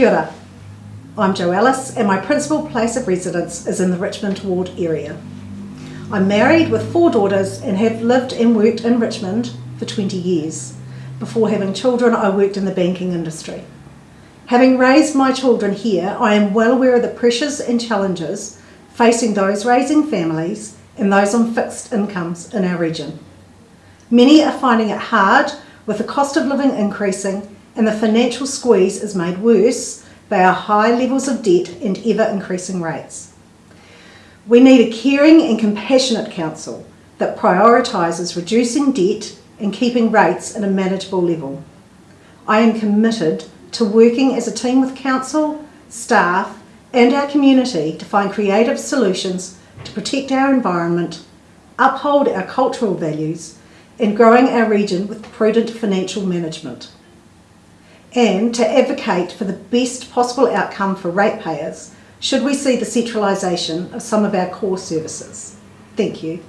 Kia ora. I'm Jo Ellis and my principal place of residence is in the Richmond ward area. I'm married with four daughters and have lived and worked in Richmond for 20 years. Before having children, I worked in the banking industry. Having raised my children here, I am well aware of the pressures and challenges facing those raising families and those on fixed incomes in our region. Many are finding it hard with the cost of living increasing and the financial squeeze is made worse by our high levels of debt and ever increasing rates. We need a caring and compassionate council that prioritises reducing debt and keeping rates at a manageable level. I am committed to working as a team with council, staff and our community to find creative solutions to protect our environment, uphold our cultural values and growing our region with prudent financial management and to advocate for the best possible outcome for ratepayers should we see the centralisation of some of our core services. Thank you.